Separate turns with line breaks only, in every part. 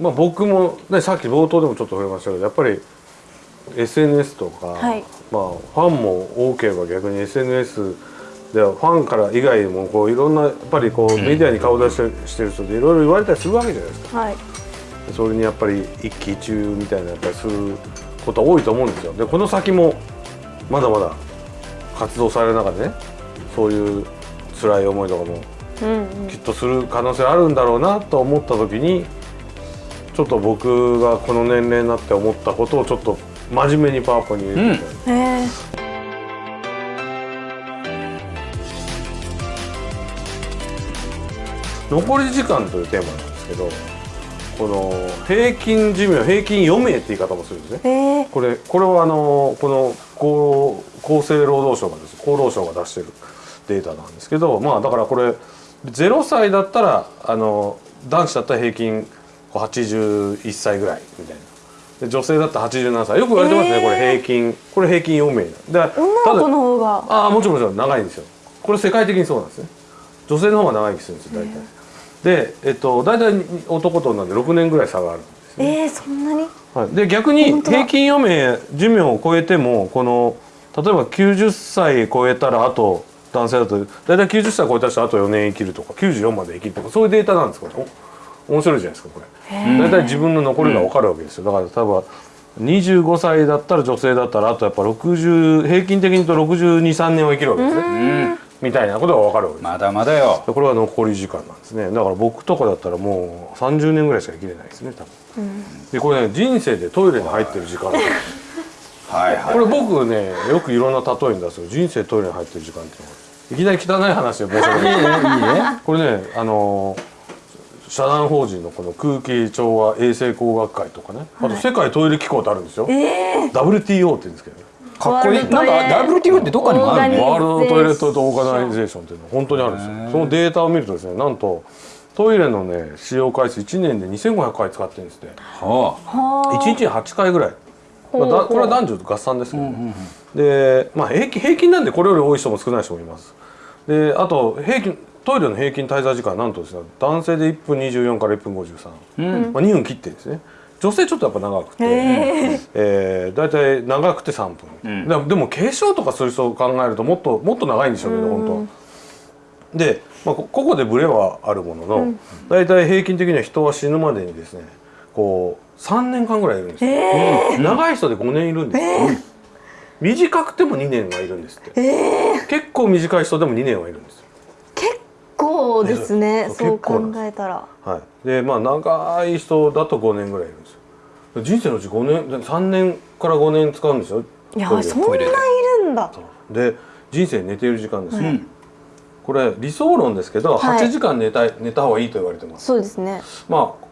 まあ、僕も、ね、さっき冒頭でもちょっと触れましたけどやっぱり SNS とか、
はい。
まあ、ファンも多ければ逆に SNS ではファンから以外にもこういろんなやっぱりこうメディアに顔出ししてる人でいろいろ言われたりするわけじゃないですか。
はい。
それにやっぱり一喜一憂みたいなやっぱりすることは多いと思うんですよ。でこの先もまだまだ活動される中でねそういう辛い思いとかもきっとする可能性あるんだろうなと思った時にちょっと僕がこの年齢になって思ったことをちょっと真面目にパワポに入れて。みたい
えー。
残り時間というテーマなんですけどこの平均寿命平均余命って言い方もするんですね。
えー。
これこれはあのこの厚厚生労働省がです。厚労省が出してるデータなんですけどまあだからこれ0歳だったらあの男子だったら平均81歳ぐらいみたいな。で女性だったら87歳。よく言われてますね、
えー。
これ平均。これ平均余命で
女の子の方が。
ああもちろんもちろん長いんですよ。これ世界的にそうなんですね。女性の方が長生きするんですよ大体。でえっと大体男と女で6年ぐらい差があるんですね。
えー、そんなに？
はい、で逆に平均余命寿命を超えてもこの例えば90歳超えたらあと男性だと大体90歳超えた人はあと4年生きるとか94まで生きるとかそういうデータなんですこれお面白いじゃないですかこれ。大体自分の残りが分かるわけですよ。だから例えば25歳だったら女性だったらあとやっぱ60平均的に言うと623年は生きるわけですね。
うん。
みたいなことが分かるわけです
まだまだよ。
でこれは残り時間なんですね。だから僕とかだったらもう30年ぐらいしか生きれないですね多分、でこれね人生でトイレに入ってる時間。
はいはい。
これ僕ねよくいろんな例えに出すよ。人生トイレに入ってる時間っていうのが。いきなり汚い話を申し訳ないこれねあの社団法人のこの空気調和衛生工学会とかね。あと世界トイレ機構ってあるんですよ、WTO って言うんですけどね。
かっこいい。なんか WTO ってどっかにもある
オーガニ
の
ワールドトイレットオーガナイゼーションっていうのは本当にあるんですよ。そのデータを見るとですねなんとトイレのね使用回数1年で2500回使ってるんですって。
は
は
1日に8回ぐらい、まあ、これは男女合算ですけどね、でまあ平均平均なんでこれより多い人も少ない人もいます。であと平均トイレの平均滞在時間はなんとですね男性で1分24から1分53、
あうん。
まあ、2分切ってですね。女性ちょっとやっぱ長くて、
へ
えー、大体長くて3分、
うん。
でもでも化粧とかする人を考えるともっともっと長いんでしょうけど本当は。で、まあ、こここでブレはあるものの、大体平均的には人は死ぬまでにですねこう3年間ぐらいいるんです。よ、うん。長い人で5年いるんです。よ、短くても2年はいるんですって、結構短い人でも2年はいるんです
構ですね。
そう
そう考えたら。
はい、でまあ長い人だと5年ぐらいいるんですよ。人生のうち5年3年から5年使うんですよ。
いやそんないるんだ。
で人生寝ている時間ですよ、
うん
これ理想論ですけど、
はい。
8時間寝たい寝た方がいいと言われてます。
そうですね。
まあ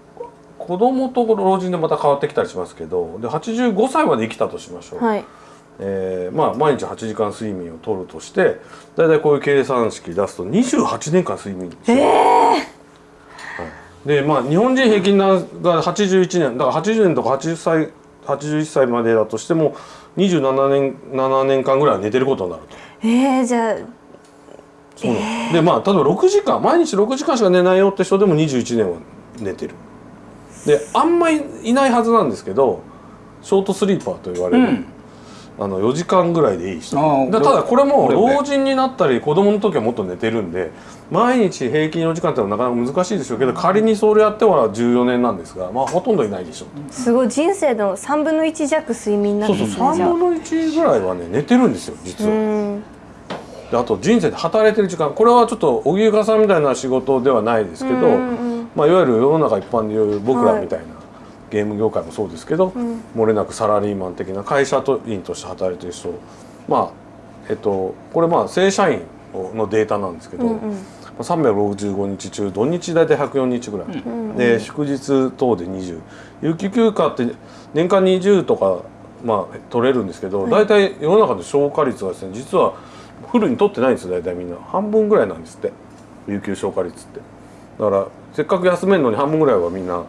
子供と老人でまた変わってきたりしますけどで85歳まで生きたとしましょう、
はい
えーまあ、毎日8時間睡眠をとるとして大体こういう計算式出すと28年間睡眠ですよ、はい。でまあ日本人平均が81年。だから80年とか80歳81歳までだとしても27年7年間ぐらいは寝てることになると。
えー、じゃあ
そうなんでまあ例えば6時間毎日6時間しか寝ないよって人でも21年は寝てる。であんまりいないはずなんですけどショートスリーパーと言われる、
うん
あの4時間ぐらいでいい人。ただこれも老人になったり子供の時はもっと寝てるんで毎日平均4時間ってのはなかなか難しいでしょうけど仮にそれやっては14年なんですがまあほとんどいないでしょう。
すごい人生の3分の1弱睡眠なん
そうそう
ですねじゃ
3分の1ぐらいはね寝てるんですよ実は。
ん。
であと人生で働いてる時間これはちょっと荻生さんみたいな仕事ではないですけど、まあ、いわゆる世の中一般でいう僕らみたいな、ゲーム業界もそうですけど、
ん。
漏れなくサラリーマン的な会社員として働いてる人まあえっとこれまあ正社員のデータなんですけど、
うんうん。
まあ365日中土日大体104日ぐらい、で祝日等で20有給休暇って年間20とかまあ取れるんですけど、大体世の中で消化率はですね実はフルに取ってないんですよ大体みんな。半分ぐらいなんですって。有給消化率ってだからせっかく休めるのに半分ぐらいはみんな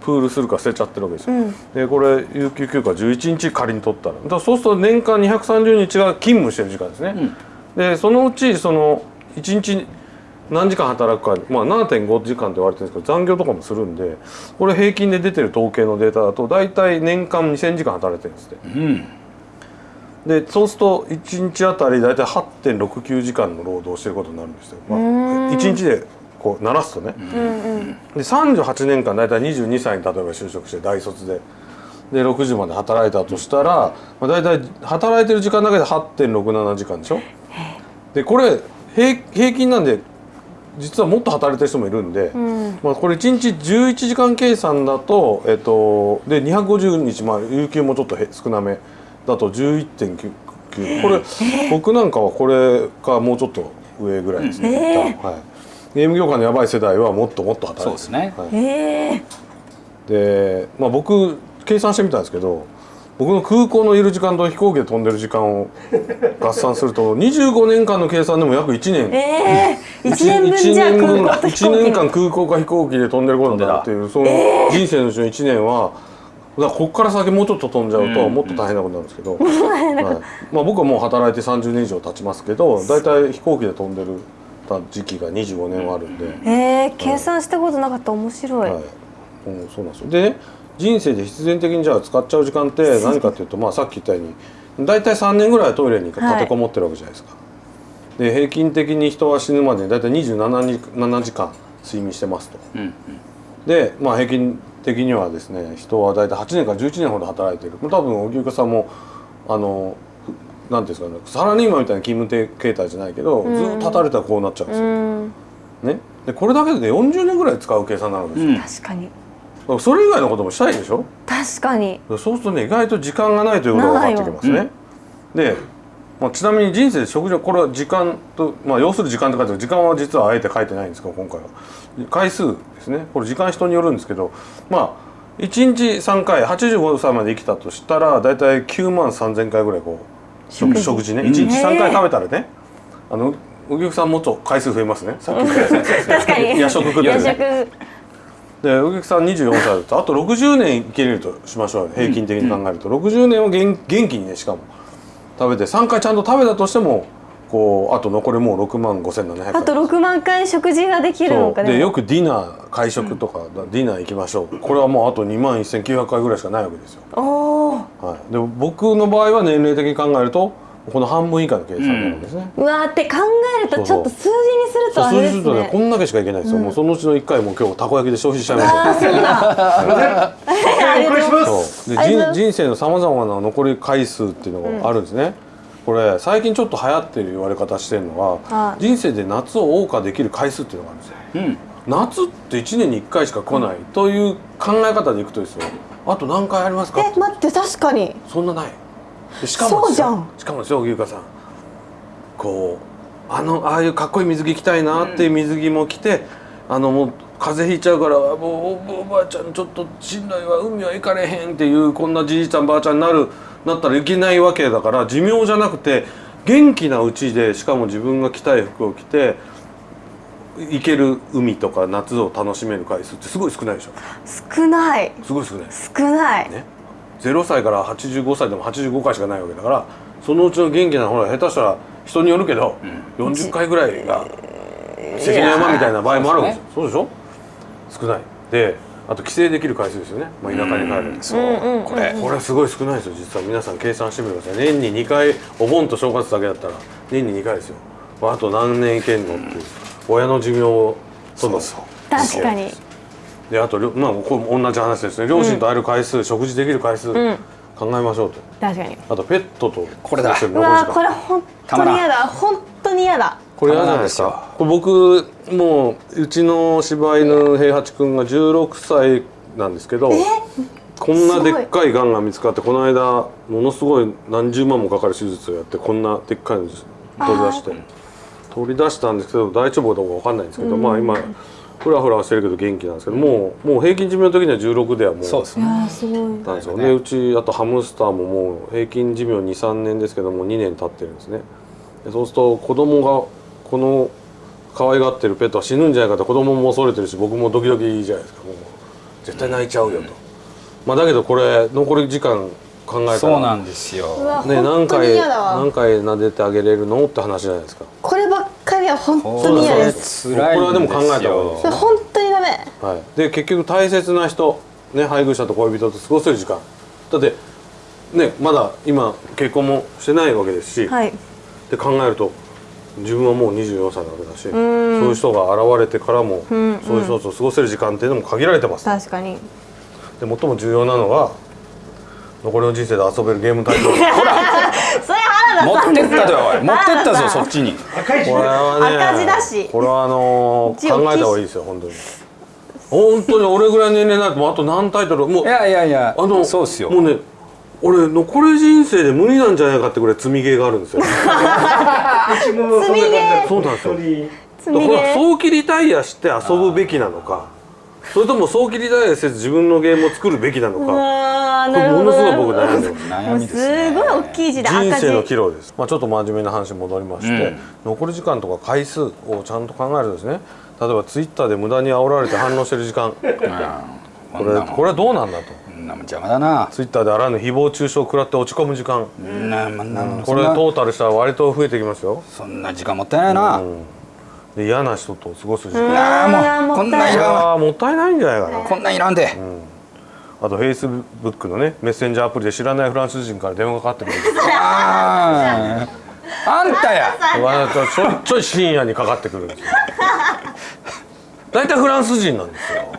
プールするか捨てちゃってるわけですよ、
うん。
でこれ有給休暇11日仮に取ったら。だからそうすると年間230日が勤務してる時間ですね、でそのうちその1日何時間働くか、まあ、7.5時間って言われてるんですけど残業とかもするんでこれ平均で出てる統計のデータだと大体年間2,000時間働いてるんですって。
うん。
でそうすると1日あたり大体8.69時間の労働をしてることになるんですよ、まあ、1日でこう鳴らすとね、で38年間大体22歳に例えば就職して大卒で。で6時まで働いたとしたら、まあ、大体働いてる時間だけで8.67時間でしょ？でこれ平平均なんで実はもっと働いてる人もいるんで、まあ、これ1日11時間計算だと、えっと、で250日、まあ、有給もちょっとへ少なめだと11.9これ、僕なんかはこれかもうちょっと上ぐらいですね、はい、ゲーム業界のやばい世代はもっともっと働いてる。
そうですね。
はい。
え。
で、まあ、僕計算してみたんですけど僕の空港のいる時間と飛行機で飛んでる時間を合算すると25年間の計算でも約1
ー、
年。
えー、1年分
一
じゃあ
年間空港か飛行機で飛んでることになるっていうその人生のうちの1年はだからここから先もうちょっと飛んじゃうともっと大変なことになるんですけど、はい。まあ、僕はもう働いて30年以上経ちますけど大体飛行機で飛んでる時期が25年はあるんで。
えー、計算したことなかった。面白い、
はい、うん、そうなんですよ。でね人生で必然的にじゃあ使っちゃう時間って 何かっていうと、まあ、さっき言ったように大体3年ぐらいトイレに立てこもってるわけじゃないですか。で平均的に人は死ぬまでに大体27に7時間睡眠してますと。
うんうん。
で、まあ、平均的にはですね人は大体8年から11年ほど働いている。多分荻生さんもあのふなんていうんですかねサラリーマンみたいな勤務形態じゃないけど、ずっと働いたらこうなっちゃうんですよ。
うん。
ね、でこれだけで40年ぐらい使う計算になるんですよ。
うん。
確かに。
それ以外のこともしたいでしょ？
確かに。
そうするとね意外と時間がないということが分かってきますね。で、まあ、ちなみに人生で食事はこれは時間と、まあ、要する時間って書いてある時間は実はあえて書いてないんですけど今回は。回数ですね。これ時間人によるんですけどまあ1日3回85歳まで生きたとしたら大体9万3,000回ぐらいこう食食事ね。1日3回食べたらねあのお客さんもっと回数増えますね。さっき
確かに。
夜食食ってる
夜
ね
食。
でお客さん24歳だとあと60年生きれるとしましょうよ平均的に考えると、60年を元元気にねしかも。食べて3回ちゃんと食べたとしてもこうあと残りもう6万5700回
あと6万回食事ができるのか。
でよくディナー会食とか、ディナー行きましょう。これはもうあと2万1900回ぐらいしかないわけですよ、
おお
はい、で僕の場合は年齢的に考えるとこの半分以下の計算になるんですね、
うわーって考えるとちょっと数字にすると
そう
あれです
そうするとね
ね
こんだけしかいけないですよ、もうそのうちの1回も今日たこ焼きで消費しちゃいました。
ああそうだ。
お送りします。
人生のさまざまな残り回数っていうのがあるんですね、これ最近ちょっと流行ってる言われ方してるのは
はい。
人生で夏を謳歌できる回数っていうのがあるんですよ。
うん。
夏って1年に1回しか来ないという考え方でいくとですよ。あと何回ありますか？
え待って確かに。
そんなない。でしかもですよ
そうじゃん。
しかもですよ牛香さん。こうあのああいうかっこいい水着着たいなっていう水着も着て、あのもう風邪ひいちゃうからもうおおばあちゃんちょっとしんどいわ海は行かれへんっていうこんなじいちゃんばあちゃんになるなったらいけないわけだから寿命じゃなくて元気なうちでしかも自分が着たい服を着て行ける海とか夏を楽しめる回数ってすごい少ないでしょ？
少ない。
すごい少ない。
少ない、
ね。0歳から85歳でも85回しかないわけだからそのうちの元気なほら下手したら人によるけど、40回ぐらいが関の山みたいな場合もあるわけですよそうでしょ？少ない。であと帰省できる回数ですよね、まあ、田舎に帰る。
そう。これ。
これすごい少ないですよ。実は皆さん計算してみてください年に2回お盆と正月だけだったら年に2回ですよ。あと何年いけんのっていう親の寿命をその
確かに。
であとまあこれ同じ話ですね。両親と会える回数、食事できる回数、
ん。
考えましょうと。
確かに。
あとペットと
これだ。
これ本当に嫌だ。本当に嫌だ
これ嫌じゃないですか僕もううちの柴犬平八くんが16歳なんですけどこんなでっかいがんが見つかってこの間ものすごい何十万もかかる手術をやってこんなでっかいの取り出して取り出したんですけど大丈夫かどうかわかんないんですけど、まあ今フラフラはしてるけど元気なんですけどもうもう平均寿命の時には16ではもう
い
そうですね。
んですよ。ねうちあとハムスターももう平均寿命23年ですけども2年経ってるんですね。でそうすると子供がこの可愛がってるペットは死ぬんじゃないかと子供も恐れてるし僕もドキドキじゃないですか。もう絶対泣いちゃうよと、まあだけどこれ残り時間考えたら
そうなんです
う
よ
わ、
ね、何回何回撫でてあげれるのって話じゃないですか。
こればっ回目は本当に嫌です。
これはでも考えた方がいい
本当にダメ。
はい、で結局大切な人、ね、配偶者と恋人と過ごせる時間。だってねまだ今結婚もしてないわけですし、
はい。
って考えると自分はもう24歳なわけだしそういう人が現れてからも、そういう人と過ごせる時間っていうのも限られてます。で
確かに。
最も重要なのは残りの人生で遊べるゲームタイトル。こ
それ原
持って
田さんです
ったよおい。持ってったぞそっ
ち
ちに。
れはね
赤字だし。
これはあのー考えた方がいいですよ本当に。本当に俺ぐらいの年齢になるともうあと何タイトル？もう
いやいやいや
あの
そうっすよ。
もうね俺残り人生で無理なんじゃないかってぐらい積みゲーがあるんですよ。
積みゲー
そうなんですよ。
積みゲ
これは
ー
早期リタイアして遊ぶべきなのかそれとも早期リタイアせず自分のゲームを作るべきなのかこれものすごい僕悩んでます。
す
ごい大きい字で赤字
人生の岐路です、まあ、ちょっと真面目な話に戻りまして、
うん。
残り時間とか回数をちゃんと考えるとですね。例えばツイッターで無駄に煽られて反応してる時間。こ
うんこんなもん
れこれはどうなんだと
なもん邪魔だな。
ツイッターであらぬ誹謗中傷を食らって落ち込む時間。
こんなこんな
これトータルしたら割と増えてきますよ。
そんな時間もったいないな。
うん。で嫌な人と過ごす時間。
あーもうこんなんいらん
もったいないんじゃないかな。
こんなんいらんで。
あとフェイスブックのねメッセンジャーアプリで知らないフランス人から電話がかかってくる
あー。あんたや。
わざとちょいちょい深夜にかかってくるんですよ大体フランス人なんですよ。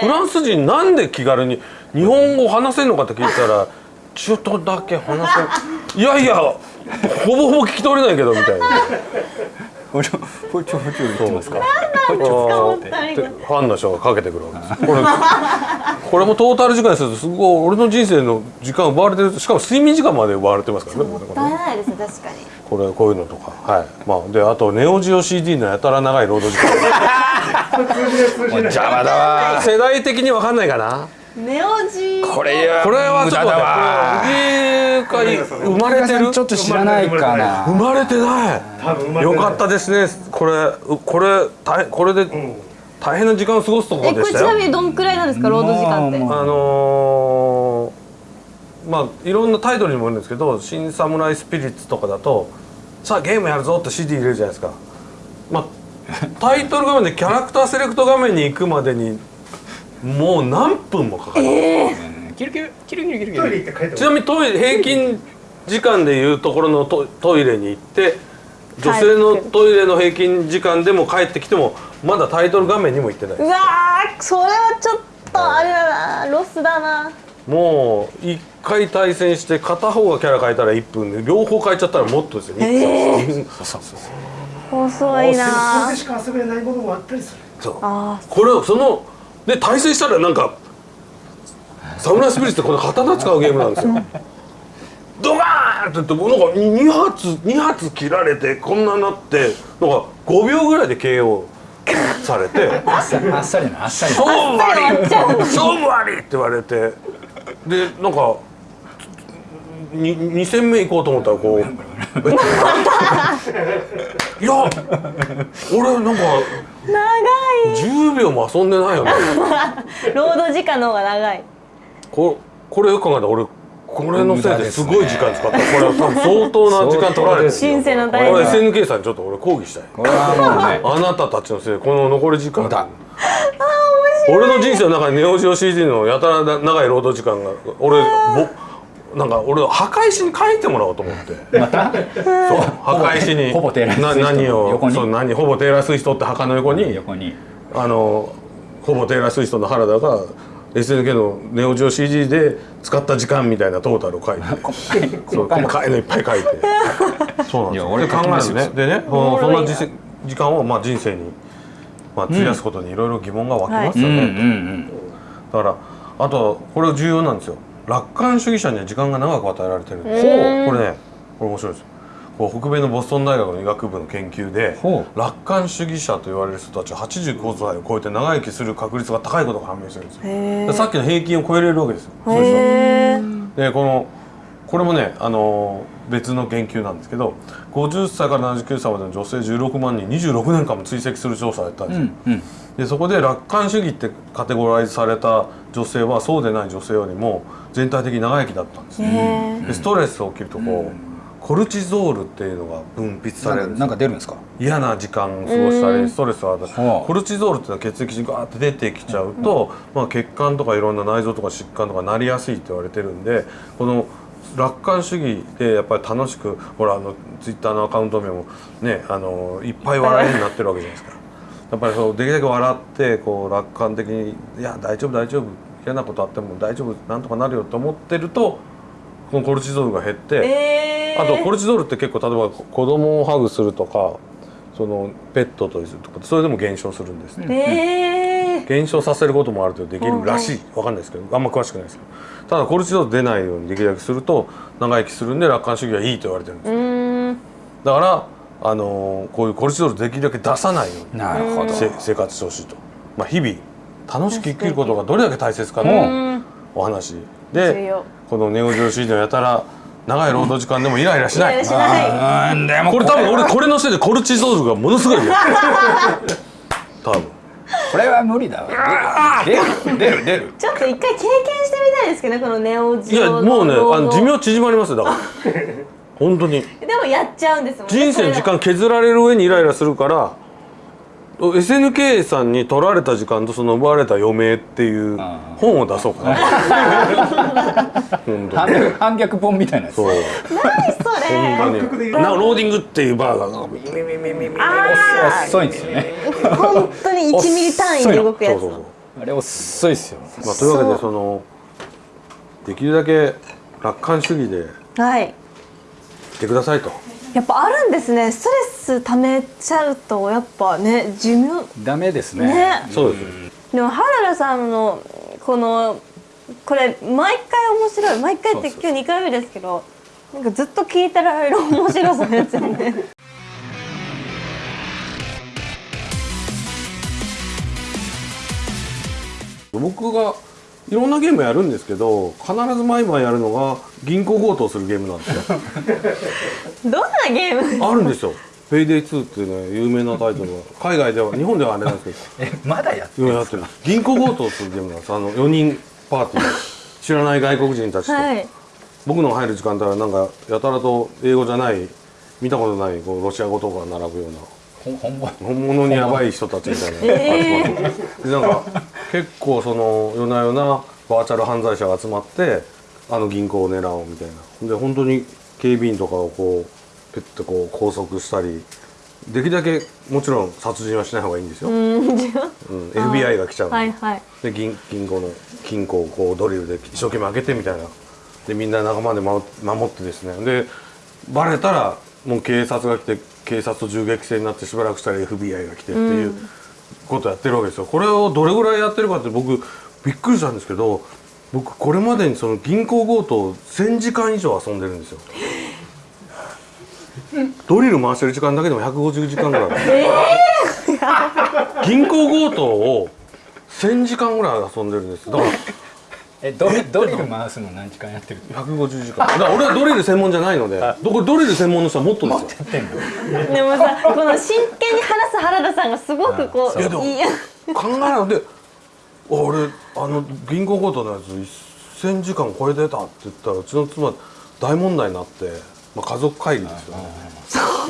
フランス人なんで気軽に日本語話せんのかって聞いたらちょっとだけ話せん。いやいやほぼほぼ聞き取れないけどみたいな。
ほちょほちょほちょ言ってますか？
ファンの人がかけてくるわけです。これこれもトータル時間にするとすごい俺の人生の時間奪われてる。しかも睡眠時間まで奪われてますからね。
もったいないですね確かに
これこういうのとか。はい。まあであとネオジオ CD のやたら長い労働時間。
邪魔だわ。
世代的に分かんないかな？
ネオジ
これは
これは
無駄だ
ちょっとね
わ。
これ生まれてる？
ちょっと知らないかな。
生まれてない。よかったですね。これこれ大これで大変な時間を過ごすところ
えこれち
でしたよ
なみにどんくらいなんですか？労働時間って。
もう
あのーまあいろんなタイトルにもよるんですけど「新サムライスピリッツ」とかだと「さあゲームやるぞ」って CD 入れるじゃないですか。まあタイトル画面でキャラクターセレクト画面に行くまでにもう何分もかかる、
キルキルキルキルキルキ
トイレ
ル
行って帰って
ちなみにトイレ平均時間でいうところのトトイレに行って女性のトイレの平均時間でも帰ってきてもまだタイトル画面にも行ってない。う
わーそれはちょっとあれだな。ロスだな
もう一回対戦して片方がキャラ変えたら1分で両方変えちゃったらもっとですよ、2分
そうそうそう
遅いな
それでしか遊べな。いものもあったりする
そう。
あ
これをそので対戦したらなんかサムライスピリッツってこの刀使うゲームなんですよ。ドガーンって言ってなんか2発2発切られてこんなになってなんか5秒ぐらいで KO されて。
あっさりあっさり。なあっさり！
勝負あり。勝負あり！って言われてでなんかに2戦目行こうと思ったらこういや俺なんか
長
10秒も遊んでないよね。
い労働時間の方が長い。
ここれよく考えたら俺これのせいですごい時間使った。これは多分相当な時間取られてる
人生の
これは
大変
SNK さんにちょっと俺抗議したい。
これはもうね。
あなたたちのせいでこの残り時間。
無駄
俺の人生の中にネオジオ CD のやたら長い労働時間が俺ぼなんか俺墓石に書いてもらおうと思って。
また？
そう墓石に
ほぼテー
何を？
横に？
そう何ほぼテーラースウィフトって墓の横に？
横に。
あのほぼテーラースウィフトの原田が SNK のネオジオ CD で使った時間みたいなトータルを書いて。そう細かいのいっぱい書いて。そうなんですよ
俺
で考えるねでねそんな実時間をまあ人生に、まあ、費やすことにいろいろ疑問が湧きますよね、
うんうん
だからあとこれ重要なんですよ。楽観主義者には時間が長く与えられてるんです。
へー
これねこれ面白いです。よこう北米のボストン大学の医学部の研究で
ほ
楽観主義者と言われる人たちは85歳を超えて長生きする確率が高いことが判明してるんですよ。さっきの平均を超えれるわけですよ。でこのこれもね、あのー別の研究なんですけど50歳から79歳までの女性16万人26年間も追跡する調査をやったんですよ、
うんうん。
でそこで楽観主義ってカテゴライズされた女性はそうでない女性よりも全体的に長生きだったんです。ね
へ
でストレスが起きるとこうコルチゾールっていうのが分泌されるんです
なんか出るんですか？
嫌な時間過ごしたりストレスがあったり
はあ。
コルチゾールっていうのは血液中にガーって出てきちゃうと、まあ、血管とかいろんな内臓とか疾患とかなりやすいって言われてるんでこの楽観主義でやっぱり楽しくほらあのツイッターのアカウント名もねあのいっぱい笑いになってるわけじゃないですか。やっぱりそうできるだけ笑ってこう楽観的に「いや大丈夫大丈夫嫌なことあっても大丈夫なんとかなるよ」と思ってるとこのコルチゾールが減って。
えー
あとコルチゾールって結構例えばこ子供をハグするとかそのペットとするとかそれでも減少するんですね、
えー
減少させることもある程度できるらしい。わかんないですけどあんま詳しくないですけど。ただコルチゾール出ないようにできるだけすると長生きするんで楽観主義はいいと言われてるんですだからあのーこういうコルチゾールできるだけ出さないように
なるほど。
せ生活してほしいと、まあ、日々楽しく生きることがどれだけ大切か
う
のお話。
重
で
要。
このネオジオシードやたら長い労働時間でもイライラしない。
イライラしない。
これ。多分俺これのせいでコルチゾールがものすごい。多分
これは無理だわ。出る出る出る。
ちょっと一回経験してみたいですけどねこのネオジ
いや
オ
もうねあの寿命縮まりますよだから。本当に。
でもやっちゃうんですもんね
人生の時間削られる上にイライラするから SNK さんに取られた時間とその奪われた余命っていう本を出そうかな。本当
反
に。
逆反逆本みたいなやつ。
そう。
それ。
なローディングっていうバーがミミミミミミミ
あ
遅いんですよね。
本当に1ミリ単位で動くやつ。
あれ遅いっすよ。
まあというわけでそのできるだけ楽観主義でい。
はい
てくださいと
やっぱあるんですね。ストレス溜めちゃうとやっぱね寿命。
ダメですね。
ね。
そうです。
でも原田さんのこのこれ毎回面白い。毎回って今日2回目ですけどなんかずっと聞いてられる面白さですよね。
僕がいろんなゲームやるんですけど必ず毎晩やるのが銀行強盗するゲームなんですよ。
どんなゲーム？
あるんですよ「ペイデイ2」っていうね有名なタイトルが。海外では日本ではあれなんですけど。
えまだやって
今やってる銀行強盗するゲームなんですあの4人パーティー。知らない外国人たちと、
はい。
僕の入る時間帯はなんかやたらと英語じゃない見たことないこうロシア語とか並ぶような
ほ本
物にやばい人たちみたいな、
え
でなんか結構その夜な夜なバーチャル犯罪者が集まってあの銀行を狙おうみたいな。で本当に警備員とかをこうペッとこう拘束したりできるだけもちろん殺人はしない方がいいんですよ、うん、FBI が来ちゃう
はいはい。
で銀銀行の金庫をこうドリルで一生懸命開けてみたいな。でみんな仲間で守守ってですね。でバレたらもう警察が来て警察と銃撃戦になってしばらくしたら FBI が来てっていうことをやってるわけですよ。これをどれぐらいやってるかって僕びっくりしたんですけど僕これまでにその銀行強盗を1000時間以上遊んでるんですよ。ドリル回してる時間だけでも150時間ぐらい 銀行強盗を1000時間ぐらい遊んでるんです。だから
えドリドリル回すの何時間やってる
？150時間。だから俺はドリル専門じゃないのでどこれドリル専門の人はもっとですよ
やってんの。
でもさこの真剣に話す原田さんがすごくこ
そう。
う
いやでも考えないで俺あの銀行強盗のやつ1000時間超えてたって言ったらうちの妻大問題になって、まあ、家族会議ですよね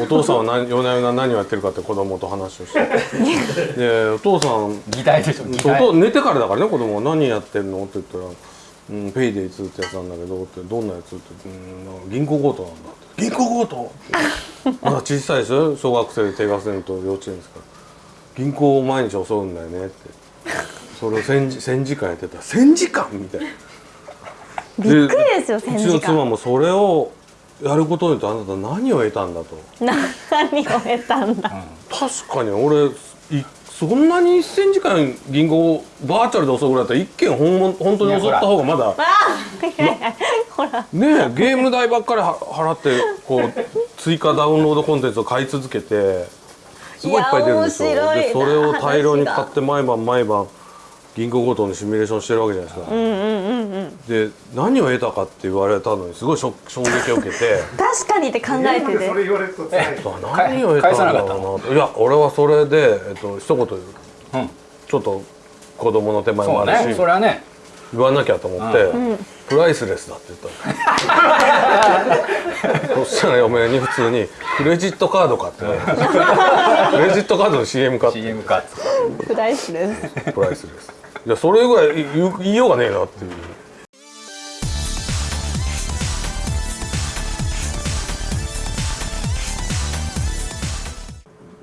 お父さんは何夜な夜な何をやってるかって子供と話をして。でお父さん
議題でしょ
寝てからだからね子供は。何やってるの？って言ったら「うん、ペイデイ2ってやつなんだけど」って「どんなやつ?」って「うん銀行強盗なんだ」って「銀行強盗?」ってまだ小さいでしょ小学生低学年と幼稚園ですから「銀行を毎日襲うんだよね」って。それを 1000, 時1000時間やってた。ら「1000時間?」みたいな。
びっくりですよ
う
1000
ちの
時間
妻もそれをやることによってあなた何を得たんだと。
何を得たんだ。
確かに俺いそんなに1000時間銀行をバーチャルで襲うぐらいだったら一件本物本当に襲った方がまだ
ほら。
ねえゲーム代ばっかりは払ってこう追加ダウンロードコンテンツを買い続けてすごいいっぱい出るんですよ。でそれを大量に買って毎晩毎晩銀行強盗のシミュレーションしてるわけじゃないですか、
うんうんうんうん
で何を得たかって言われたのにすごいショ衝撃を受けて。
確かにって考えてて。
それ言われると辛い
何を得たんだろうないや俺はそれで、えっと一言言う。
うん。
ちょっと子供の手前も
そう
あるし、
ね。それはね。
言わなきゃと思って、プライスレスだって言ったの。そしたら嫁に普通に「クレジットカードか」って クレジットカードの CM かって。
CM か
プライスです
プライスレスいやそれぐらい言いようがねえなっていう。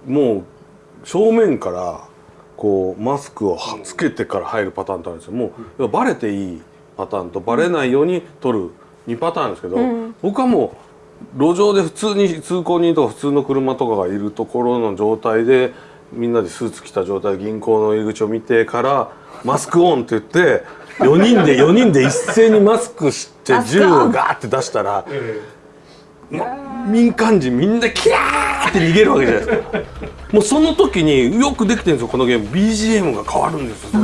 もう正面からこうマスクをはつけてから入るパターンとあるんですよ。もうバレていいパターンとバレないように撮る2パターンですけど、僕はもう路上で普通に通行人とか普通の車とかがいるところの状態でみんなでスーツ着た状態で銀行の入り口を見てからマスクオンって言って4人で4人で一斉にマスクして銃をガーって出したら、ま民間人みんなキャーって逃げるわけじゃないですか。もうその時によくできてるんですよこのゲーム。BGM が変わるんですよ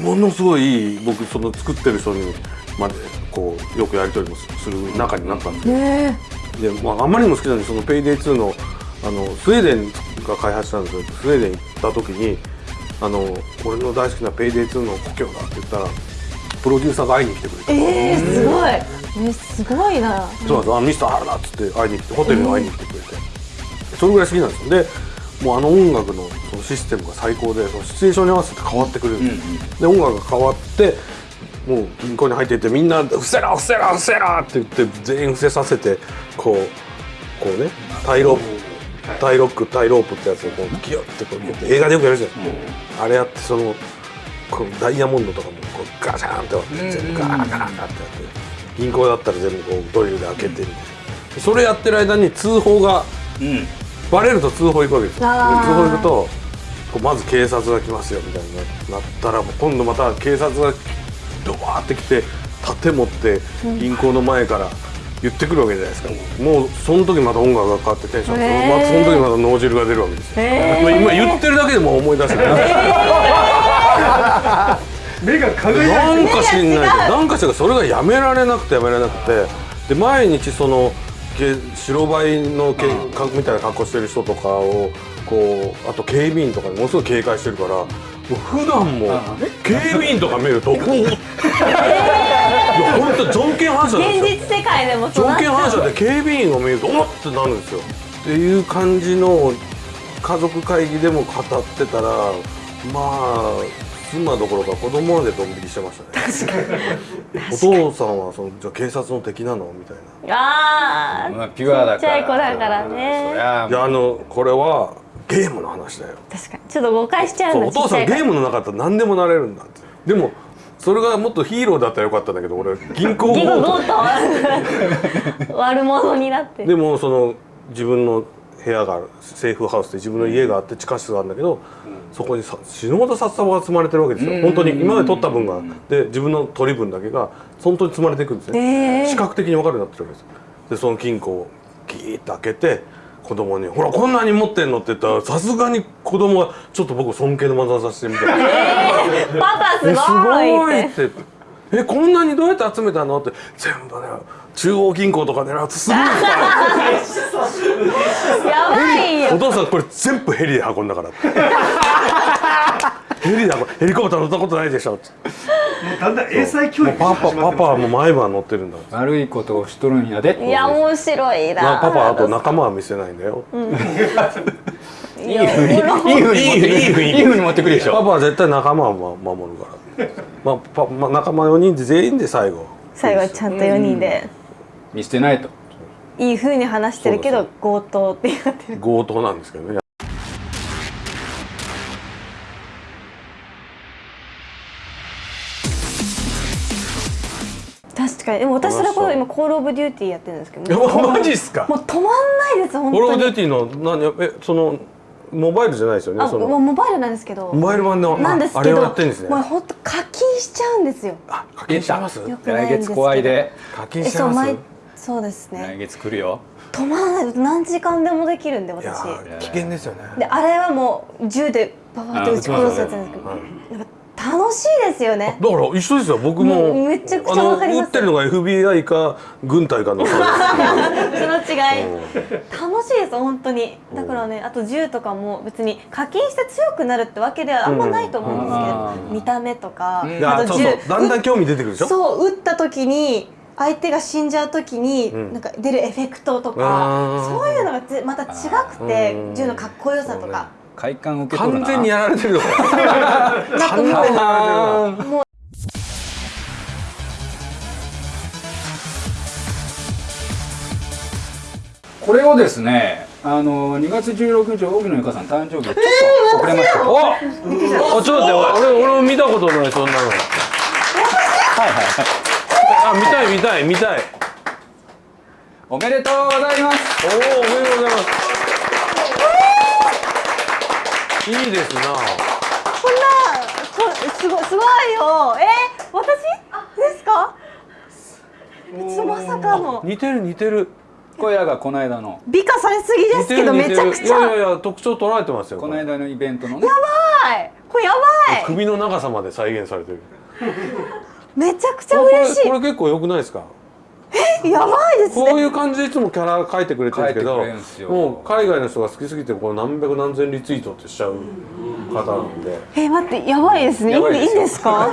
ものすごい僕その作ってる人にまでこうよくやり取りもする中になったんで。すよ
え
で、まあ、あまりにも好きなんでその「ペイデイ2の」あのスウェーデンが開発したんですけどスウェーデン行った時にあの「俺の大好きなペイデイ2の故郷だ」って言ったらプロデューサーが会いに来てくれて。
えー、すごい。えすごいな。
そうなんです。あミスター原田っつって会いに来てホテルに会いに来てくれて、それぐらい好きなんですよ。でもうあの音楽のそのシステムが最高でそのシチュエーションに合わせて変わってくれる。んです、で音楽が変わってもう銀行に入っていってみんな「伏せろ伏せろ伏せろ!」って言って全員伏せさせてこうこうねタイロープタイロックタイロープってやつをこうギュッてこうやって映画でよくやるじゃないですか、あれやってそのこうダイヤモンドとかもこうガシャーンって割って全部ガーガーガーってやって銀行だったら全部こうドリルで開けてみたいな。それやってる間に通報が
うん。
バレると通報行くわけですよ。通報行くとこうまず警察が来ますよみたいになったらもう今度また警察がドワーって来て盾持って銀行の前から言ってくるわけじゃないですか、もうその時また音楽が変わってテンションまたその時また脳汁が出るわけですよ、
へー。
今言ってるだけでもう思い出せない、
目が輝いて
なんか知んないけどなんかしらそれがやめられなくてやめられなくて。で毎日そのけ白バイのけかみたいな格好してる人とかをこうあと警備員とかにものすごい警戒してるからもう普段も警備員とか見るとこういや本当条件反射なんですよ。
現実世界でも
条件反射で警備員を見るとおっってなるんですよ。っていう感じの家族会議でも語ってたらまあ妻どころか子供までドン引きしてましたね。お父さんはそのじゃあ警察の敵なの？みたいな。
あー
まあピュアだから。
ちっちゃい子だからね。
ゃ
いやあのこれはゲームの話だよ。
確かに。ちょっと誤解しちゃうんだ
お父さんゲームの中だったら何でもなれるんだって。でもそれがもっとヒーローだったらよかったんだけど俺銀行強盗。
悪者になって。
でもその自分の部屋があるセーフハウスで自分の家があって地下室があるんだけど、そこにさ死ぬほど札束が積まれてるわけですよ、
うん。
本当に今まで取った分が。で自分の取り分だけが本当に積まれていくんですね、
えー。
視覚的に分かるようになってるわけですでその金庫をギーッと開けて子供に「ほらこんなに持ってんの?」って言ったらさすがに子供がちょっと僕尊敬の眼差しで見て
パパすご
ご
いっ
いって。てえこんなにどうやって集めたのって。全部ね中央銀行とか狙うとすごい
やばいよ。
お父さんこれ全部ヘリで運んだから。っ てヘリで運んヘリコプター乗ったことないでしょ。って
もうだんだん英才教育が
もうパパパパはもう毎晩乗ってるんだ。
悪いことをしとるんやで。って
いや面白いな。
なパパあと仲間は見せないんだよ、
いや
いいふうにいい。ふうに持ってくる
いいふうに。
いいふうに持ってくるでしょ。
パパは絶対仲間をま守るから、まあパまあ、仲間4人で全員で最後。
最後はちゃんと4人で。
見捨てないと。
いい風に話してるけど強盗って言ってる。
強盗なんですけどね
確かにでも私の頃今コールオブデューティーやってるんですけ
い
ど。もう
やマジっすか？
もう止まんないです本
コールオ
当に。
ブデューティーの何えそのモバイルじゃないですよね
あもう
その
モバイルなんですけど。
モバイル版の
なんです
あれを
けど
やってんですね。
もう本当課金しちゃうんですよ。
あ課金しちゃいます
よくないんですけど。
来月怖いで。
課金
え
しちゃいます？
そう毎そうです
来
ね
月来るよ。
止まらない何時間でもできるんで
いや
私
ー。危険ですよね。
であれはもう銃でババって撃ち殺すやつなんですけど、
はい。
やっぱ楽しいですよね。
だから一緒ですよ。僕も
うんめちゃくちゃわかります。
あの打ってるのが FBI か軍隊かの。差
その違い。楽しいです本当に。だからねあと銃とかも別に課金して強くなるってわけではあんまないと思うんですけど、
うん。
見た目とか、あと銃
そうだんだん興味出てくるでしょ？
そう撃った時に相手が死んじゃう時に、
うん。
なんか出るエフェクトと
あ
か
ー。
そういうのがぜまた違くて
うん。
銃のかっこよさとか
快感受け取るな。
完全にやられてるよ。
これをですねあの2月16日荻野由香さん誕生日ちょっと遅れました、
あちょっと待って俺俺も見たことないそんなの。
はいはい
あ見たい見たい見たい。
おめでとうございます。
おおおめでとうございますいいですな。
こんなこすごいすごいよ。えー、私ですか？ちょっとまさかの。
似てる似てる。
これらがこの間の。
美化されすぎですけどめちゃくちゃ。
いやいやいや特徴捉えてますよ
この間のイベントのね。
はい。これやばい。
首の長さまで再現されてる。
めちゃくちゃ
これ
嬉し
これ結構良くないですか？
いやばいですね。
こういう感じでいつもキャラ描いてくれてるんですけどもう海外の人が好きすぎてこう何百何千リツイートってしちゃう方なんで。
えー、待ってやばいですね。いい
いですよ。
いいんですか？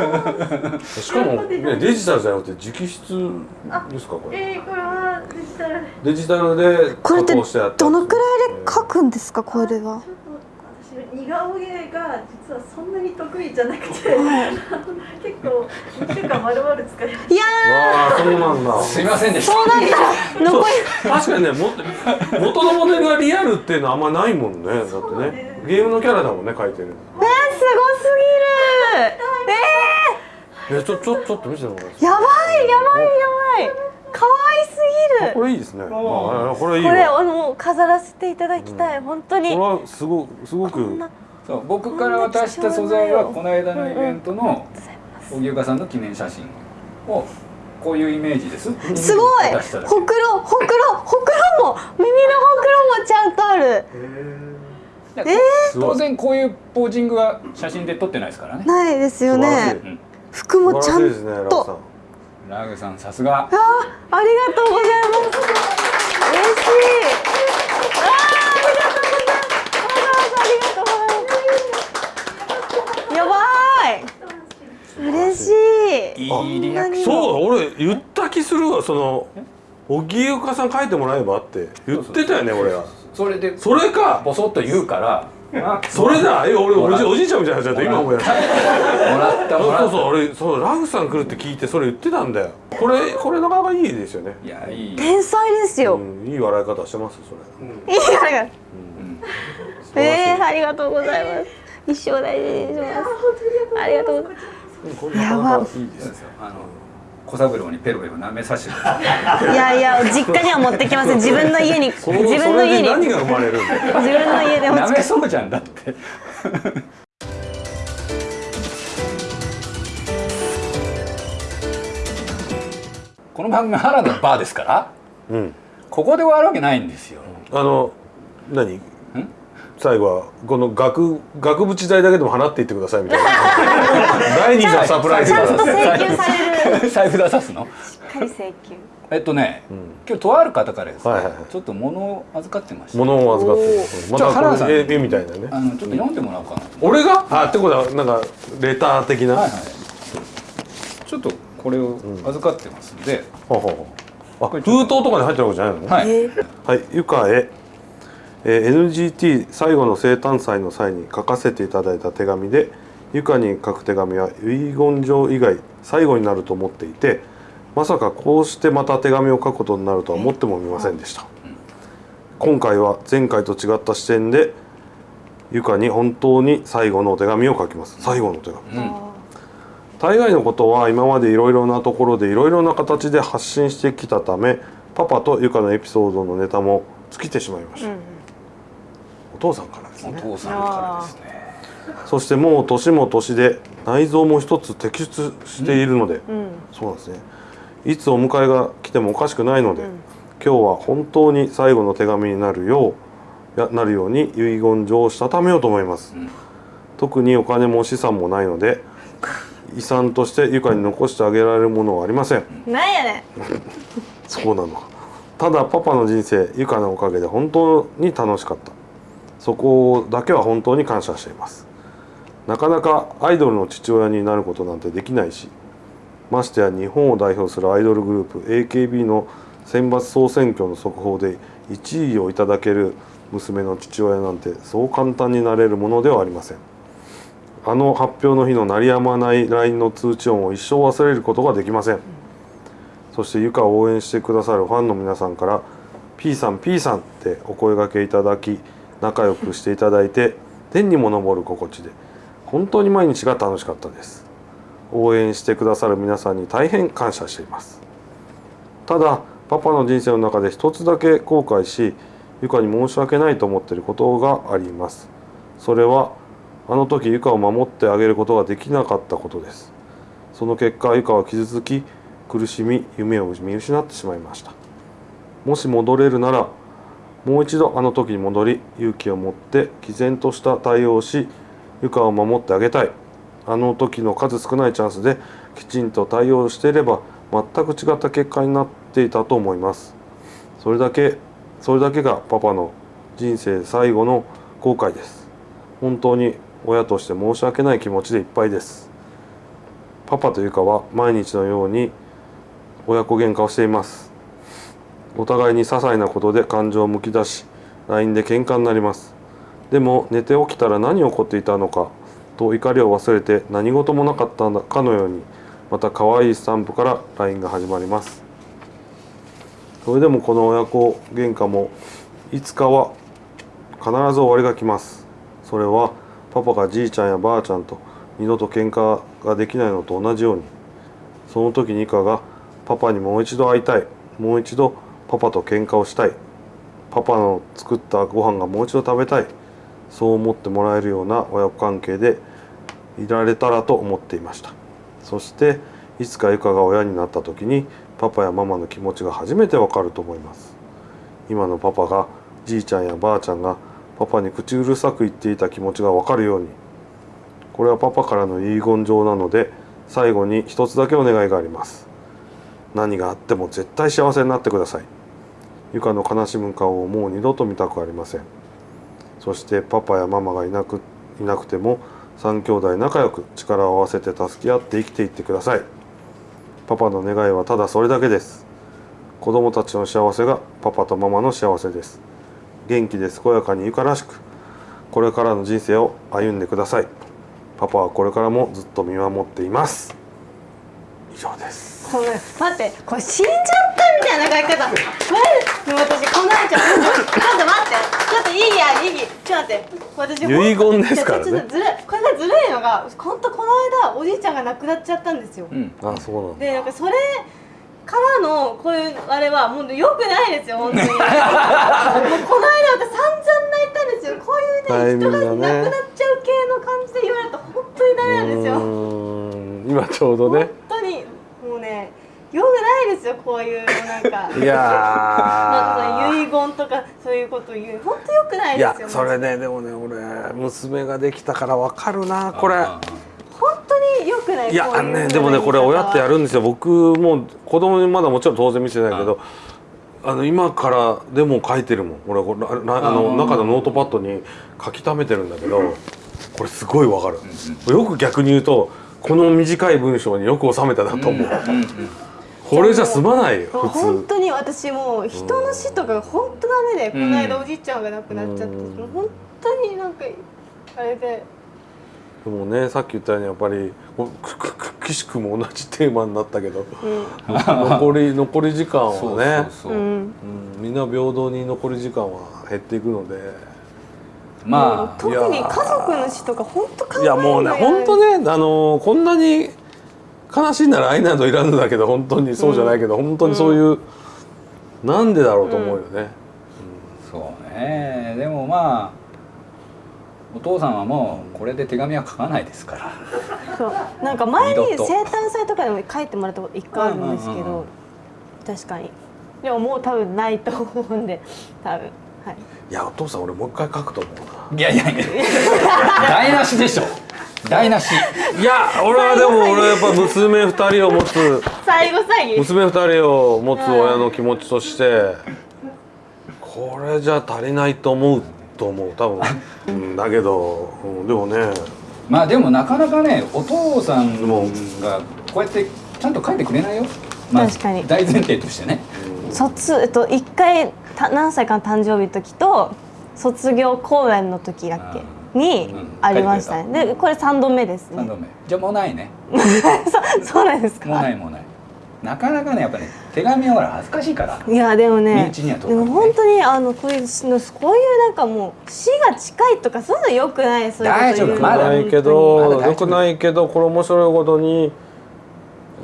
しかも、ね、デジタルじゃなくて直筆ですかこれ。
えー、これはデジタル。で
デジタルで
これって
加工してやった
どのくらいで書くんですかこれは？
ちょっと私似顔絵が実はそんなに得意じゃなくて、結構1週間丸々使いま
いや
わあそうなんだ。
すいませんでした。
ーそうなったら残り。
確かにねも 元のモデルがリアルっていうのはあんまないもんね。だってね。ゲームのキャラだもんね描いてる
えー、すごすぎる。
えちょちょちょっと見せてもらえます
えー、やばいやばいやばい。可愛すぎる。
これいいですね。あこれいい
これ
わ
あの飾らせていただきたい、本当に。
これはすごすごく
な
そう僕から渡した素材はこの間のイベントの荻生さんの記念写真をこういうイメージです。
すごい！ほくろほくろほくろも耳のほくろもちゃんとある。
いや
すごい。
当然こういうポージングは写真で撮ってないですからね。
ないですよね。
うん。
服もちゃんと。
ラグさん。さすが。
あありがとうございます。嬉しいあーありがとうございますありがとうございますやばい嬉しい。
いいリアクション。
そう俺言った気するわその荻生香さん書いてもらえばって。言ってたよね俺は。
それで
それか
ボソッと言うから。あ
それだえ俺おじおじいちゃんみたいになっちゃった今思い出した
もらったもらっ
そうそう俺そうラグさん来るって聞いてそれ言ってたんだよ。これこれなかなかいいですよね、
たいやいい。
天才ですよ、
うん、いい笑い方してますそれ、
いいありがとう
素晴らしい
えー、ありがとうございます。一生大事にします。ありがとうございます
これなかなかいいですね
あの小三郎にペロペロ舐めさせてい。
いやいや実家には持ってきません。自分の家に自分の家に。
何が生まれる
自分の家で持ち
舐めそうじゃんだって。この番組は原田のバーですから
うん。
ここで終わるわけないんですよ。
あの何？最後はこの額額縁代だけでも払っていってくださいみたいな。第二弾サプライズだ。
ちゃんと請求される。
財布出さすの？
しっかり請求。
えっとね、
ん。
今日とある方からですね、
はいはいはい。
ちょっと物を預かってました。
物を預かってるま
じゃあ
た
原田さん。
絵絵みたいなね。
あのちょっと読んでもらおうかな。と、
俺が？あってことはなんかレター的な、
はいはい。ちょっとこれを預かってますんで、
ほうほうほう。あ封筒とかに入ってるわけじゃないの？ね
はい、
はい、ゆかへ、えー NGT 最後の生誕祭の際に書かせていただいた手紙でゆかに書く手紙は遺言状以外最後になると思っていてまさかこうしてまた手紙を書くことになるとは思ってもみませんでした。今回は前回と違った視点でゆかに本当に最後のお手紙を書きます。最後のお手紙。大概のことは今までいろいろなところでいろいろな形で発信してきたためパパとゆかのエピソードのネタも尽きてしまいました、お父さんからです
お
ね
父さんからですね。
そしてもう年も年で内臓も一つ摘出しているので、
うん。
そうなんですね。いつお迎えが来てもおかしくないので、今日は本当に最後の手紙になるようやなるように遺言状をしたためようと思います、
ん。
特にお金も資産もないので遺産としてゆかに残してあげられるものはありません。
なんやねん。
そうなの。かただパパの人生ゆかのおかげで本当に楽しかったそこだけは本当に感謝しています。なかなかアイドルの父親になることなんてできないしましてや日本を代表するアイドルグループ AKB の選抜総選挙の速報で1位をいただける娘の父親なんてそう簡単になれるものではありません。あの発表の日の鳴りやまない LINE の通知音を一生忘れることができません。そしてゆかを応援してくださるファンの皆さんから「P さん P さん」ってお声掛けいただき仲良くしていただいて天にも昇る心地で本当に毎日が楽しかったです。応援してくださる皆さんに大変感謝しています。ただパパの人生の中で一つだけ後悔しゆかに申し訳ないと思っていることがあります。それはあの時ゆかを守ってあげることができなかったことです。その結果ゆかは傷つき苦しみ夢を見失ってしまいました。もし戻れるならもう一度あの時に戻り勇気を持って毅然とした対応をしゆかを守ってあげたい。あの時の数少ないチャンスできちんと対応していれば全く違った結果になっていたと思います。それだけそれだけがパパの人生最後の後悔です。本当に親として申し訳ない気持ちでいっぱいです。パパとゆかは毎日のように親子喧嘩をしています。お互いに些細なことで感情をむき出し LINE で喧嘩になります。でも寝て起きたら何起こっていたのかと怒りを忘れて何事もなかったかのようにまた可愛いスタンプから LINE が始まります。それでもこの親子喧嘩もいつかは必ず終わりが来ます。それはパパがじいちゃんやばあちゃんと二度と喧嘩ができないのと同じように。その時にイカがパパにもう一度会いたいもう一度パパと喧嘩をしたい。パパの作ったご飯がもう一度食べたい。そう思ってもらえるような親子関係でいられたらと思っていました。そしていつかゆかが親になった時にパパやママの気持ちが初めてわかると思います。今のパパがじいちゃんやばあちゃんがパパに口うるさく言っていた気持ちがわかるようにこれはパパからの遺言状なので最後に一つだけお願いがあります。何があっても絶対幸せになってください。ゆかの悲しむ顔をもう二度と見たくありません。そしてパパやママがいなくいなくても3兄弟仲良く力を合わせて助け合って生きていってください。パパの願いはただそれだけです。子供たちの幸せがパパとママの幸せです。元気で健やかにゆからしくこれからの人生を歩んでください。パパはこれからもずっと見守っています。以上です。
ごめん待ってこれ死んじゃった？みたいな書き方もう私この間ちょっと待って。ちょっといいやいい。ちょっと待って。私
遺言ですからね。
ちょっとずるいこれがずるいのが本当この間おじいちゃんが亡くなっちゃったんですよ、
うん。
あそうなんだ。
でなんかそれからのこういうあれはもう良くないですよ本当に。もうこの間私散々泣いたんですよ。こういうね人が亡くなっちゃう系の感じで言われると本当にダメなんですよ。
今ちょうどね。
本当に。もうね良くないですよこういうなんか。
い
なんか遺言とかそういうこと言う。本当良くない
い
ですよ
やそれねでもね俺娘ができたからわかるなこれ。
あ
本当に良くない
いやねでもねこれ親ってやるんですよ。僕も子供にまだもちろん当然見せてないけどあの今からでも書いてるもん。俺これあの
うん
中のノートパッドに書き溜めてるんだけどこれすごいわかる。よく逆に言うとこの短い文章によく収めたなと思うこれじゃ済まないよ普通。
本当に私もう人の死とかが本当ダメで、この間おじいちゃんが亡くなっちゃって、
うん。
もう本当になんかあれで。
でもねさっき言ったようにやっぱりこくくく岸くも同じテーマになったけど残り残り時間
そう
はねみんな平等に残り時間は減っていくので。
まあ。
特に家族の死とか本当考える
いやもうね本当
ね
ねあのこんなに悲しいなら愛などいらぬだけど本当にそうじゃないけど、本当にそういう、なんでだろうと思うよね、
そうね。でもまあお父さんはもうこれで手紙は書かないですから。
そう。なんか前に生誕祭とかでも書いてもらったこと一回あるんですけど、
うんうんうん。
確かに。でももう多分ないと思うんで多分。はい
いやお父さん俺もう一回書くと思うな。い
やいや。いや台無しでしょ。台無し。
いや俺はでも俺はやっぱ娘2人を持つ。
最後最後。
娘2人を持つ親の気持ちとしてこれじゃ足りないと思うと思う。多分、うん、だけど、うん、でもね。
まあでもなかなかねお父さんがこうやってちゃんと書いてくれないよ、まあ、
確かに。
大前提としてね。
卒えっと一回た何歳かの誕生日の時と卒業公演の時だっけ？に
うん。
ありましたね。でこれ3度目です
3
ね
度目。じゃあもうないね。
そうそうなんです
もうな
か
いもうない。なかなかねやっぱね手紙はほら恥ずかしいから。
いやでも
身
ね
内にはと
でも本当にあのこういうこういうなんかもう死が近いとかそういうのよくない？そういうこと
大丈夫。まだ
ないけ
ま
ど
だ大丈夫。
よくないけどこれ面白いことに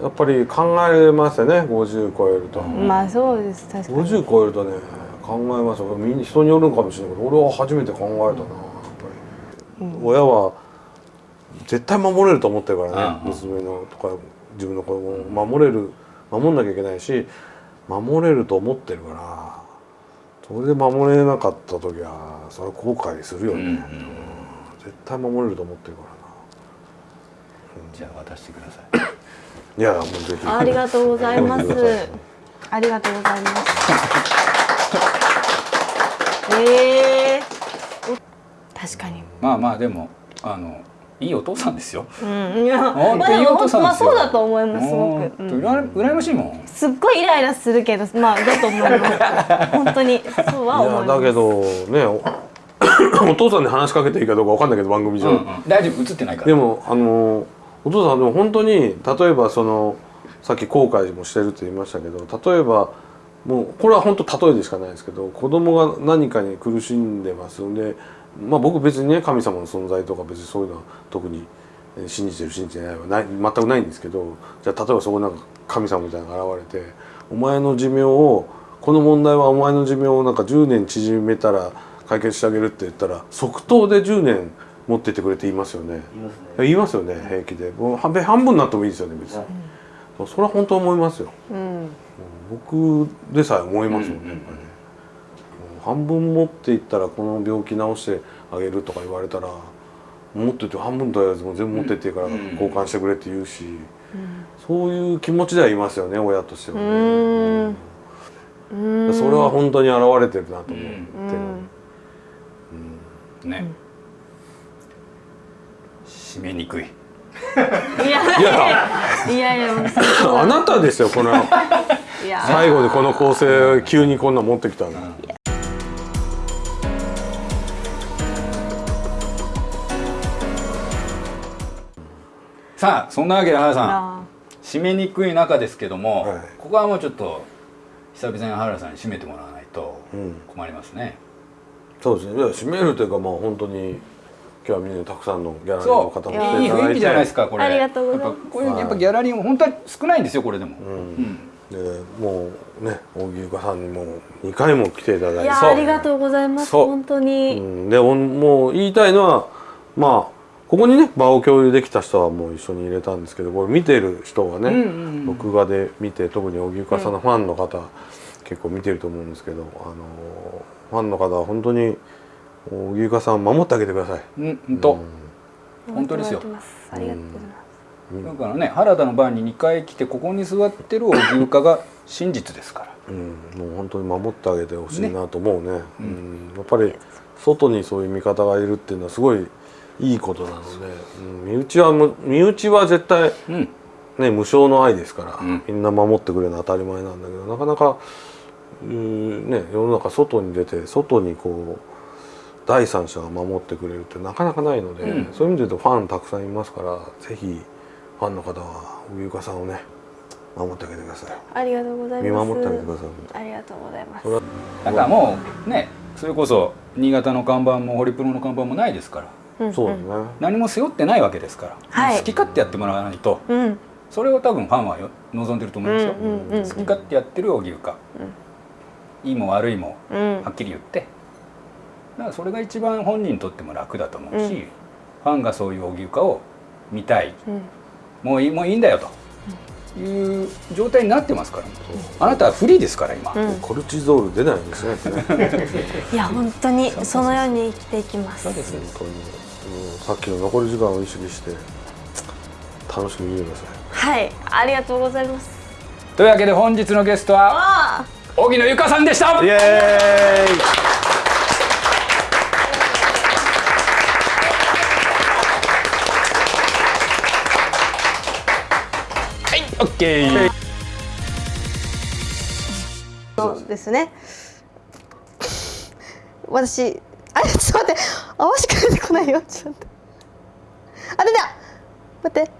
やっぱり考えますよね。50超えると、
まあそうです。確かに。
50超えるとね考えますよみんな人によるんかもしれないけど俺は初めて考えたな。やっぱり、親は絶対守れると思ってるからね、
うん
娘のとか自分の子供を守れる守んなきゃいけないし守れると思ってるからそれで守れなかった時はそれは後悔するよね、
うんうん
絶対守れると思ってるからな。
じゃあ渡してください。
いやもうぜひ。
ありがとうございます。ありがとうございますええ確かに
まあまあでもあのいいお父さんですよ。
うんいや
本当
まあでも
いいお父さん
まあそうだと思いますすごく、うん
羨羨ましいもん。
すっごいイライラするけどまあだと思います。本当にそうはい思います。
やだけどねお お父さんに話しかけていいかどうかわかんないけど番組上、
うんうん。大丈夫？映ってないから。
でもあのお父さんでも本当に例えばそのさっき後悔もしてるって言いましたけど例えばもうこれは本当例えでしかないですけど子供が何かに苦しんでます。んでまあ僕別にね神様の存在とか別にそういうのは特にえー信じてる信じてないはない全くないんですけどじゃあ例えばそこなんか神様みたいなのが現れてお前の寿命をこの問題はお前の寿命をなんか10年縮めたら解決してあげるって言ったら即答で10年持ってってくれって言いますよね。言いますよね平気で。もう半分半分になってもいいですよね別に、それは本当思いますよ。
うん
僕でさえ思いますもんね、やっぱり半分持っていったらこの病気治してあげるとか言われたら持ってって半分とりあえずもう全部持ってってから交換してくれって言うし、そういう気持ちではいますよね親としては
う
ね、
ーん。うーん。
それは本当に現れてるなと思ってる、
うん。
ね。締めにくい。
いや。いやいや。
あなたですよこの。最後でこの構成急にこんなん持ってきたの、
さあそんなわけで原さん
あ
締めにくい中ですけども、
はい。
ここはもうちょっと久々に原さんに締めてもらわないと
うん。
困りますね、
そうですね。いや締めるというかまあ本当に今日はみんなたくさんのギャラリーの
そ
方も
う。
来ていただいて。
いい雰囲気じゃないですかこれ。
ありがとうございます。
やっぱこういうやっぱギャラリーも本当は少ないんですよこれでも、
うん。でもうね荻生さんにも2回も来ていただいて。
ありがとうございます本当に、
うん、でおもう言いたいのはまあここにね場を共有できた人はもう一緒に入れたんですけどこれ見てる人はね、
うんうんうん。
録画で見て特に荻生さんのファンの方、結構見てると思うんですけどあのファンの方は本当に荻生さんを守ってあげてください。
うん本当、本当ですよ。
ありがとうございます、
だからね原田の番に2回来てここに座ってる荻生家が真実ですから。
うん、もう本当に守ってあげてほしいなと思うね。うん。やっぱり外にそういう味方がいるっていうのはすごいいいことなので、うん、身内はむ身内は絶対
うん。
ね無償の愛ですから、
うん。
みんな守ってくれるのは当たり前なんだけどなかなかうーね世の中外に出て外にこう第三者が守ってくれるってなかなかないので、
うん。
そういう意味で言うとファンたくさんいますからぜひファンの方は荻生さんをね守ってあげてください。
ありがとうございます。
見守ってあげてください。
ありがとうございます。
だからもうねそれこそ新潟の看板もホリプロの看板もないですから。
うん
そうだね、
何も背負ってないわけですから、
はい。
好き勝手やってもらわないと。
うん。
それを多分ファンはよ望んでると思うんですよ、
うんうんうんうん。
好き勝手やってる荻生か、いいも悪いも
うん。
はっきり言って。だからそれが一番本人にとっても楽だと思うし、
うん。
ファンがそういう荻生かを見たい。
うん。
もういいもういいんだよと。いう状態になってますから。あなたはフリーですから今、
うん。
コルチゾール出ないんですね。
いや本当にそのように生きていきます。
そうです。
本当に。さっきの残り時間を意識して楽しく見てください。
はいありがとうございます。
というわけで本日のゲストは
あ。
荻野由香さんでした。
イエーイ。
オッケー。
そうですね。私あれちょっと待って。泡しか出てこないよ。ちょっと待って。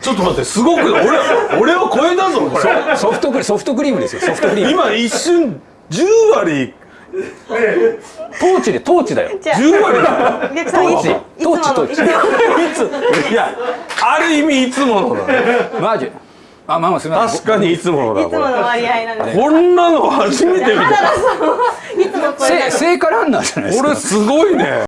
ちょっと待ってすごく俺俺を超えたぞこれ。
ソフトクリソフトクリームですよソフトクリーム。
今一瞬10割。
トーチでトーチだよ。
じゃあ
10割。だ
お客さんいつ
トーチ
いつもの？
トーチ。
いやある意味いつものだ
マジ？あまあまあすみません。
確かにいつものだ
いつもの割合なんで
こんなの初めて見た。
いつもこれ。
せ聖火ランナーじゃないですか。
これすごいね